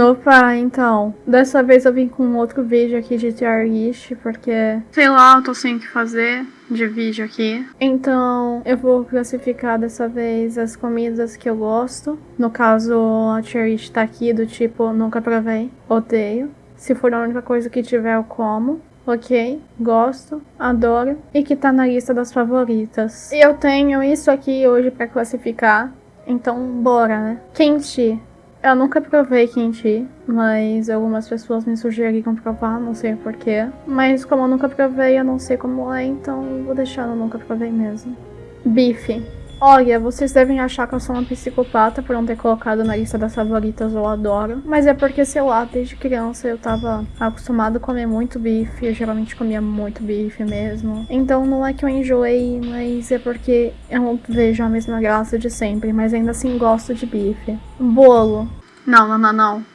Opa, então, dessa vez eu vim com outro vídeo aqui de tier list, porque, sei lá, eu tô sem o que fazer de vídeo aqui. Então, eu vou classificar dessa vez as comidas que eu gosto. No caso, a tier list tá aqui do tipo, nunca provei, odeio. Se for a única coisa que tiver, eu como. Ok, gosto, adoro e que tá na lista das favoritas. E eu tenho isso aqui hoje pra classificar, então bora, né? Quente. Eu nunca provei kimchi, mas algumas pessoas me sugeriram provar, não sei porquê. Mas como eu nunca provei, eu não sei como é, então vou deixar no nunca provei mesmo. Bife. Olha, vocês devem achar que eu sou uma psicopata por não ter colocado na lista das favoritas eu adoro. Mas é porque, sei lá, desde criança eu tava acostumado a comer muito bife. Eu geralmente comia muito bife mesmo. Então não é que eu enjoei, mas é porque eu não vejo a mesma graça de sempre. Mas ainda assim gosto de bife. Bolo. Não, não, não, não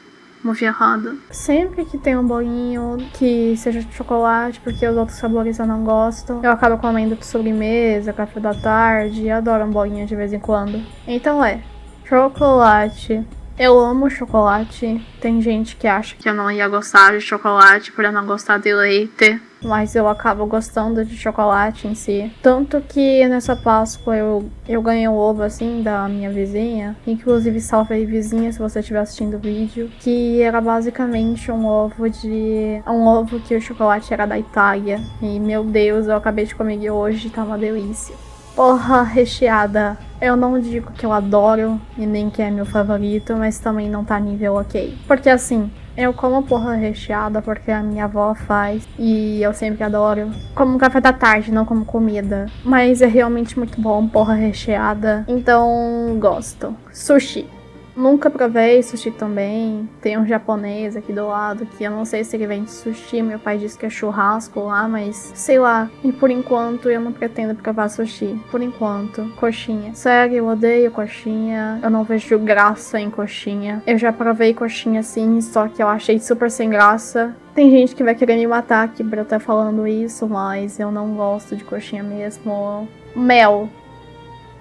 movi errado. Sempre que tem um bolinho que seja de chocolate, porque os outros sabores eu não gosto, eu acabo comendo de sobremesa, café da tarde, adoro um bolinho de vez em quando. Então é, chocolate. Eu amo chocolate. Tem gente que acha que eu não ia gostar de chocolate por eu não gostar de leite mas eu acabo gostando de chocolate em si. Tanto que nessa Páscoa eu, eu ganhei um ovo assim da minha vizinha, inclusive salve aí vizinha se você estiver assistindo o vídeo, que era basicamente um ovo de... um ovo que o chocolate era da Itália. E meu Deus, eu acabei de comer hoje, tá uma delícia. Porra recheada. Eu não digo que eu adoro e nem que é meu favorito, mas também não tá nível ok. Porque assim, eu como porra recheada porque a minha avó faz e eu sempre adoro. Como café da tarde, não como comida. Mas é realmente muito bom porra recheada, então gosto. Sushi. Nunca provei sushi também. Tem um japonês aqui do lado que eu não sei se ele vende sushi. Meu pai disse que é churrasco lá, mas sei lá. E por enquanto eu não pretendo provar sushi. Por enquanto. Coxinha. Sério, eu odeio coxinha. Eu não vejo graça em coxinha. Eu já provei coxinha sim, só que eu achei super sem graça. Tem gente que vai querer me matar aqui pra eu estar falando isso, mas eu não gosto de coxinha mesmo. Mel.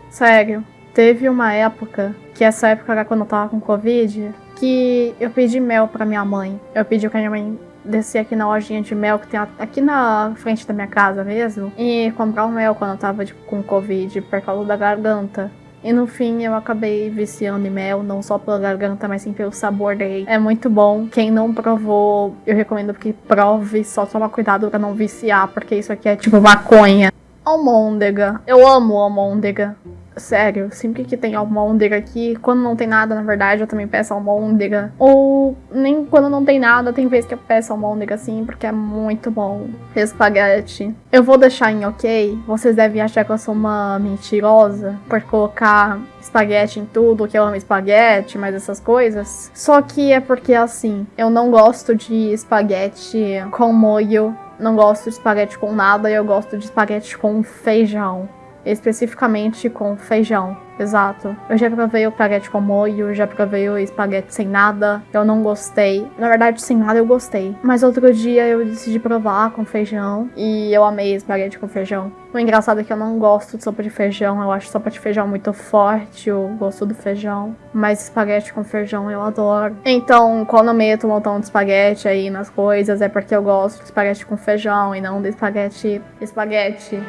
Sério. Teve uma época, que essa época era quando eu tava com Covid, que eu pedi mel pra minha mãe. Eu pedi que a minha mãe descer aqui na lojinha de mel que tem aqui na frente da minha casa mesmo e comprar o mel quando eu tava tipo, com Covid por causa da garganta. E no fim eu acabei viciando em mel, não só pela garganta, mas sim pelo sabor dele. É muito bom. Quem não provou, eu recomendo que prove, só toma cuidado pra não viciar, porque isso aqui é tipo maconha. Almôndega. Eu amo almôndega. Sério, sempre que tem almôndega aqui, quando não tem nada, na verdade, eu também peço almôndega. Ou nem quando não tem nada, tem vezes que eu peço almôndega assim, porque é muito bom. Espaguete. Eu vou deixar em ok. Vocês devem achar que eu sou uma mentirosa por colocar espaguete em tudo, que eu amo espaguete, mas essas coisas. Só que é porque, assim, eu não gosto de espaguete com molho. Não gosto de espaguete com nada, eu gosto de espaguete com feijão especificamente com feijão. Exato. Eu já provei o espaguete com molho, já provei o espaguete sem nada. Eu não gostei. Na verdade, sem nada eu gostei. Mas outro dia eu decidi provar com feijão e eu amei espaguete com feijão. O engraçado é que eu não gosto de sopa de feijão. Eu acho sopa de feijão muito forte, o gosto do feijão. Mas espaguete com feijão eu adoro. Então, quando eu meto um montão de espaguete aí nas coisas, é porque eu gosto de espaguete com feijão e não de espaguete. Espaguete.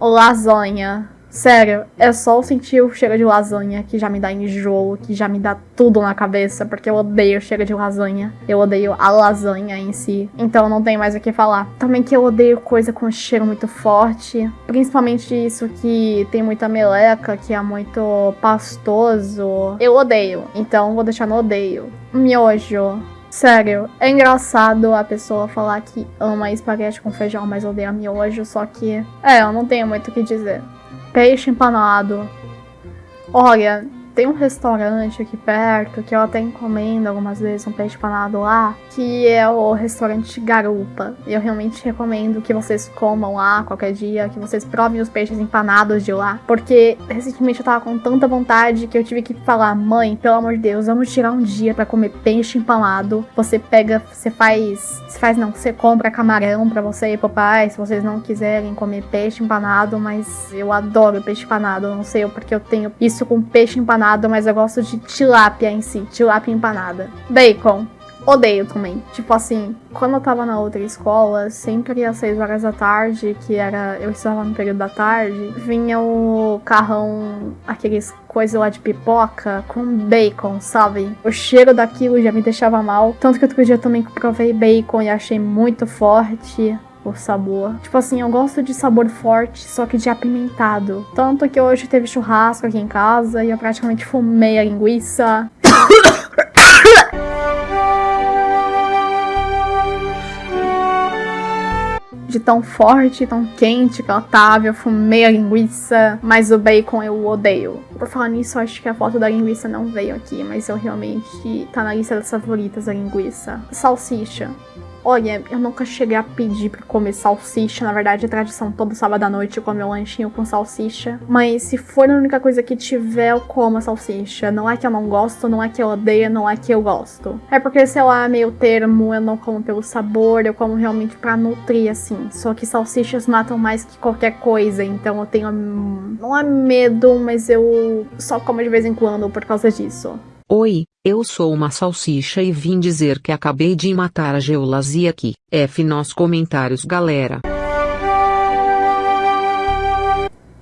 Lasanha. Sério, é só sentir o cheiro de lasanha que já me dá enjoo, que já me dá tudo na cabeça, porque eu odeio o cheiro de lasanha. Eu odeio a lasanha em si. Então não tem mais o que falar. Também que eu odeio coisa com cheiro muito forte. Principalmente isso que tem muita meleca, que é muito pastoso. Eu odeio. Então vou deixar no odeio. Miojo. Sério, é engraçado a pessoa falar que ama espaguete com feijão, mas odeia miojo, só que... É, eu não tenho muito o que dizer. Peixe empanado. Olha, Tem um restaurante aqui perto que eu até encomendo algumas vezes um peixe empanado lá, que é o restaurante Garupa. Eu realmente recomendo que vocês comam lá qualquer dia, que vocês provem os peixes empanados de lá, porque recentemente eu tava com tanta vontade que eu tive que falar, mãe, pelo amor de Deus, vamos tirar um dia para comer peixe empanado. Você pega, você faz, você faz não, você compra camarão para você e pro pai, se vocês não quiserem comer peixe empanado, mas eu adoro peixe empanado, não sei porque eu tenho isso com peixe empanado, mas eu gosto de tilápia em si, tilápia empanada. Bacon. Odeio também. Tipo assim, quando eu tava na outra escola, sempre às 6 horas da tarde, que era. Eu estava no período da tarde, vinha o carrão, aqueles coisas lá de pipoca com bacon, sabe? O cheiro daquilo já me deixava mal. Tanto que outro dia também provei bacon e achei muito forte o sabor. Tipo assim, eu gosto de sabor forte, só que de apimentado. Tanto que hoje teve churrasco aqui em casa e eu praticamente fumei a linguiça. de tão forte, tão quente que ela tava. Eu fumei a linguiça, mas o bacon eu odeio. Por falar nisso, acho que a foto da linguiça não veio aqui, mas eu realmente tá na lista das favoritas a linguiça. Salsicha. Olha, eu nunca cheguei a pedir pra comer salsicha. Na verdade, a tradição todo sábado à noite eu comer um lanchinho com salsicha. Mas se for a única coisa que tiver, eu como a salsicha. Não é que eu não gosto, não é que eu odeio, não é que eu gosto. É porque, sei lá, meio termo, eu não como pelo sabor, eu como realmente pra nutrir, assim. Só que salsichas matam mais que qualquer coisa, então eu tenho. Não é medo, mas eu só como de vez em quando por causa disso. Oi, eu sou uma salsicha e vim dizer que acabei de matar a geolasia aqui. F nos comentários, galera.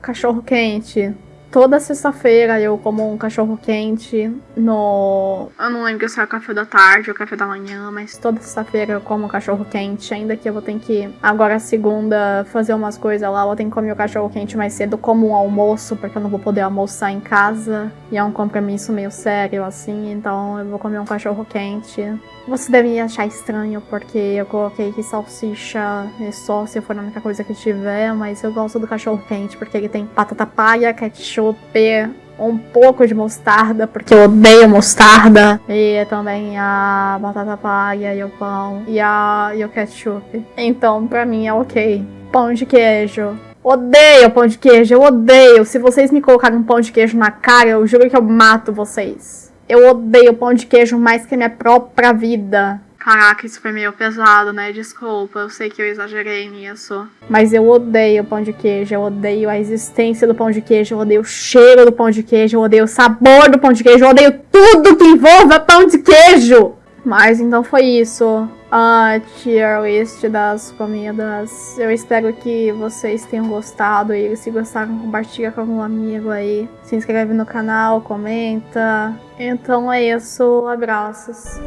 Cachorro quente. Toda sexta-feira eu como um cachorro quente no. Eu não lembro se é o café da tarde ou café da manhã, mas toda sexta-feira eu como um cachorro quente. Ainda que eu vou ter que, agora segunda, fazer umas coisas lá, eu vou ter que comer o cachorro quente mais cedo como um almoço, porque eu não vou poder almoçar em casa. E é um compromisso meio sério assim, então eu vou comer um cachorro quente. Você deve achar estranho porque eu coloquei aqui salsicha e só se for a única coisa que tiver, mas eu gosto do cachorro quente porque ele tem batata palha, ketchup, um pouco de mostarda, porque eu odeio mostarda. E também a batata palha e o pão e, a, e o ketchup. Então, pra mim é ok. Pão de queijo. Odeio pão de queijo, eu odeio. Se vocês me colocarem um pão de queijo na cara, eu juro que eu mato vocês. Eu odeio pão de queijo mais que a minha própria vida. Caraca, isso foi meio pesado, né? Desculpa, eu sei que eu exagerei nisso. Mas eu odeio pão de queijo, eu odeio a existência do pão de queijo, eu odeio o cheiro do pão de queijo, eu odeio o sabor do pão de queijo, eu odeio tudo que envolva pão de queijo! Mas então foi isso a tier list das comidas. Eu espero que vocês tenham gostado e se gostaram, compartilha com algum amigo aí. Se inscreve no canal, comenta. Então é isso, abraços.